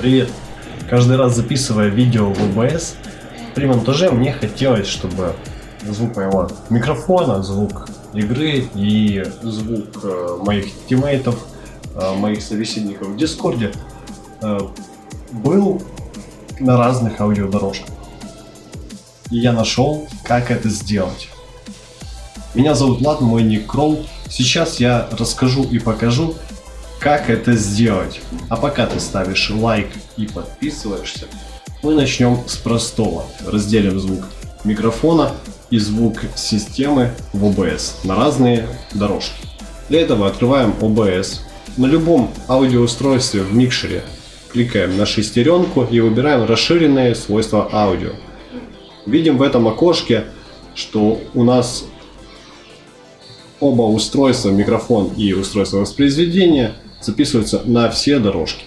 Привет! Каждый раз записывая видео в OBS, при монтаже мне хотелось, чтобы звук моего микрофона, звук игры и звук э, моих тиммейтов, э, моих собеседников в Discord е э, был на разных аудиодорожках. И я нашел, как это сделать. Меня зовут Влад, мой ник Кролл. Сейчас я расскажу и покажу, как это сделать. А пока ты ставишь лайк и подписываешься, мы начнем с простого. Разделим звук микрофона и звук системы в OBS на разные дорожки. Для этого открываем OBS. На любом аудиоустройстве в микшере кликаем на шестеренку и выбираем расширенные свойства аудио. Видим в этом окошке, что у нас оба устройства, микрофон и устройство воспроизведения, записываются на все дорожки.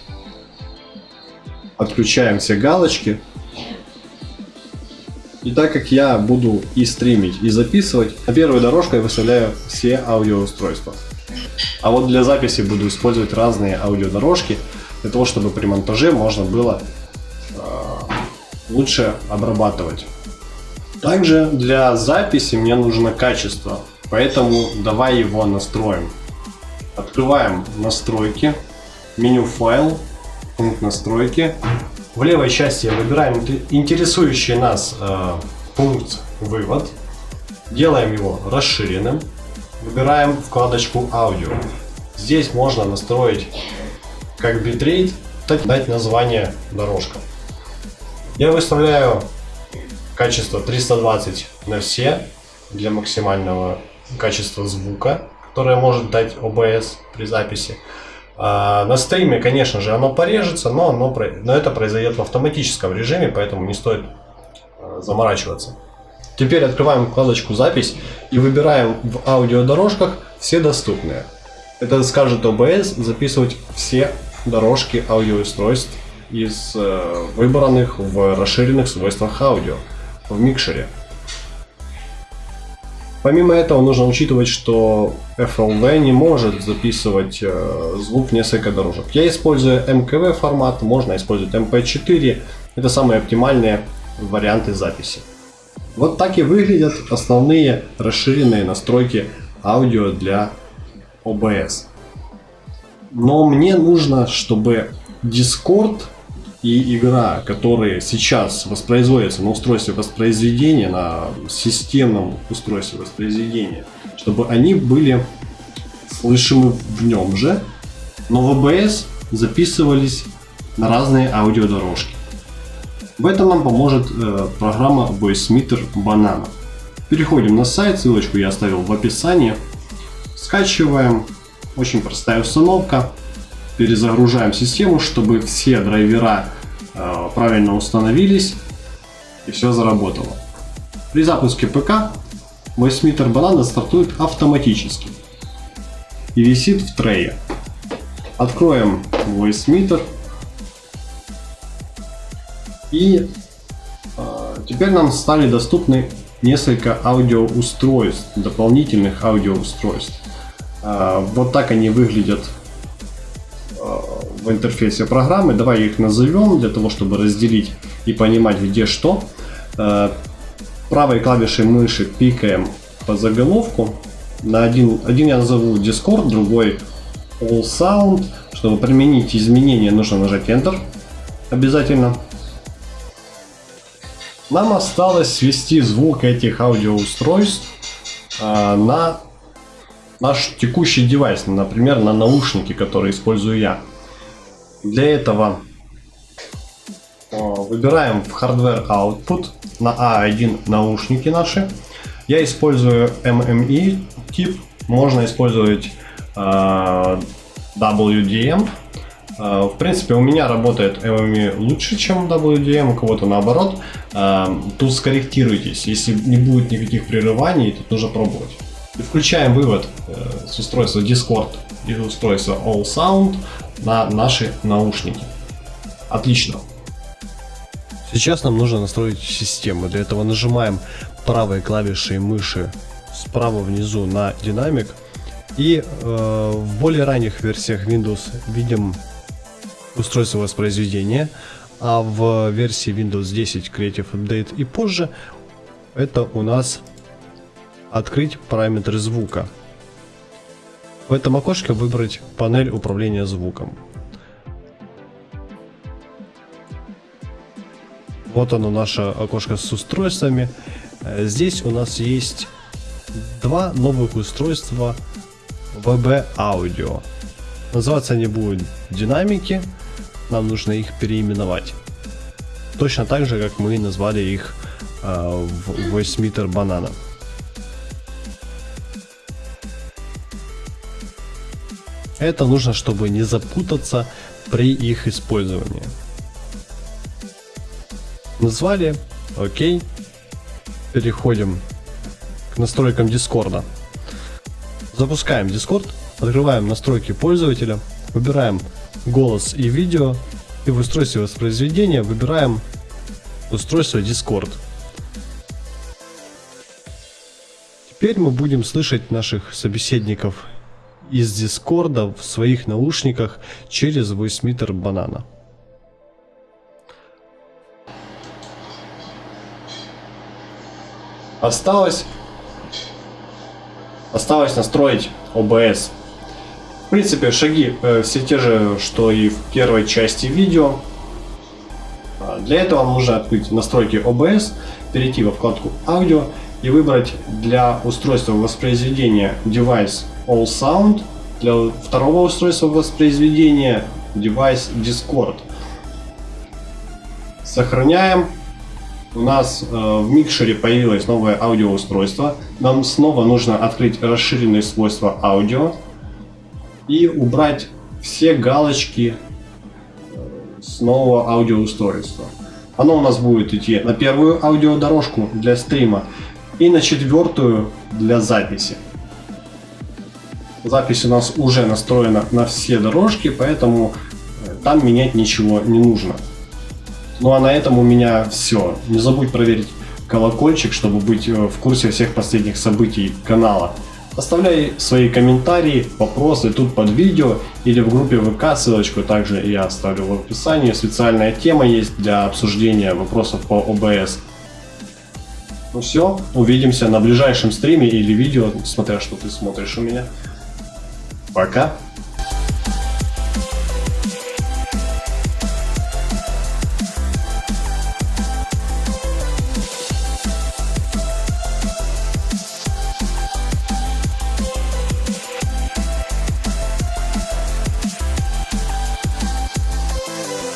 Отключаем все галочки. И так как я буду и стримить, и записывать, на первой дорожкой выставляю все аудиоустройства. А вот для записи буду использовать разные аудиодорожки, для того, чтобы при монтаже можно было э, лучше обрабатывать. Также для записи мне нужно качество, поэтому давай его настроим. Открываем настройки, меню файл, пункт настройки. В левой части выбираем интересующий нас э, пункт вывод. Делаем его расширенным. Выбираем вкладочку аудио. Здесь можно настроить как битрейт, так дать название дорожка. Я выставляю качество 320 на все для максимального качества звука которое может дать OBS при записи. А на стриме, конечно же, оно порежется, но, оно, но это произойдет в автоматическом режиме, поэтому не стоит а, заморачиваться. Теперь открываем вкладочку «Запись» и выбираем в аудиодорожках все доступные. Это скажет OBS записывать все дорожки аудиоустройств из э, выбранных в расширенных свойствах аудио в микшере. Помимо этого нужно учитывать, что FLV не может записывать э, звук несколько дорожек. Я использую MKV формат, можно использовать MP4. Это самые оптимальные варианты записи. Вот так и выглядят основные расширенные настройки аудио для OBS. Но мне нужно, чтобы Discord и игра, которые сейчас воспроизводятся на устройстве воспроизведения, на системном устройстве воспроизведения, чтобы они были слышимы в нем же, но в OBS записывались на разные аудиодорожки. В этом нам поможет э, программа VoiceMeter Banana. Переходим на сайт, ссылочку я оставил в описании. Скачиваем, очень простая установка перезагружаем систему, чтобы все драйвера э, правильно установились и все заработало. При запуске ПК VoiceMeter Banana стартует автоматически и висит в трее. Откроем VoiceMeter и э, теперь нам стали доступны несколько аудиоустройств, дополнительных аудиоустройств. Э, вот так они выглядят в интерфейсе программы. Давай их назовем для того, чтобы разделить и понимать, где что. Э, правой клавишей мыши пикаем по заголовку. На один, один я назову Discord, другой All Sound. Чтобы применить изменения, нужно нажать Enter обязательно. Нам осталось свести звук этих аудиоустройств э, на наш текущий девайс, например, на наушники, которые использую я. Для этого э, выбираем в Hardware Output на A1 а наушники наши. Я использую MME тип, можно использовать э, WDM. Э, в принципе, у меня работает MME лучше, чем WDM, у кого-то наоборот. Тут скорректируйтесь, если не будет никаких прерываний, тут нужно пробовать. И включаем вывод с устройства Discord и устройства All Sound на наши наушники. Отлично. Сейчас нам нужно настроить систему. Для этого нажимаем правой клавишей мыши справа внизу на динамик. И э, в более ранних версиях Windows видим устройство воспроизведения, а в версии Windows 10 Creative Update и позже это у нас открыть параметры звука. В этом окошке выбрать панель управления звуком. Вот оно наше окошко с устройствами. Э, здесь у нас есть два новых устройства VB Audio. Называться они будут динамики. Нам нужно их переименовать. Точно так же, как мы назвали их э, в VoiceMeter Banana. Это нужно, чтобы не запутаться при их использовании. Назвали, окей. Переходим к настройкам Дискорда. Запускаем Discord, открываем настройки пользователя, выбираем голос и видео и в устройстве воспроизведения выбираем устройство Discord. Теперь мы будем слышать наших собеседников из Дискорда в своих наушниках через VoiceMeter Banana. Осталось, осталось настроить OBS. В принципе, шаги э, все те же, что и в первой части видео. А, для этого нужно открыть настройки OBS, перейти во вкладку аудио и выбрать для устройства воспроизведения Device All Sound, для второго устройства воспроизведения Device Discord. Сохраняем. У нас э, в микшере появилось новое аудиоустройство. Нам снова нужно открыть расширенные свойства аудио и убрать все галочки э, с нового аудиоустройства. Оно у нас будет идти на первую аудиодорожку для стрима и на четвертую для записи. Запись у нас уже настроена на все дорожки, поэтому э, там менять ничего не нужно. Ну а на этом у меня все. Не забудь проверить колокольчик, чтобы быть э, в курсе всех последних событий канала. Оставляй свои комментарии, вопросы тут под видео или в группе ВК, ссылочку также я оставлю в описании. Специальная тема есть для обсуждения вопросов по ОБС. Ну все, увидимся на ближайшем стриме или видео, смотря что ты смотришь у меня. Пока!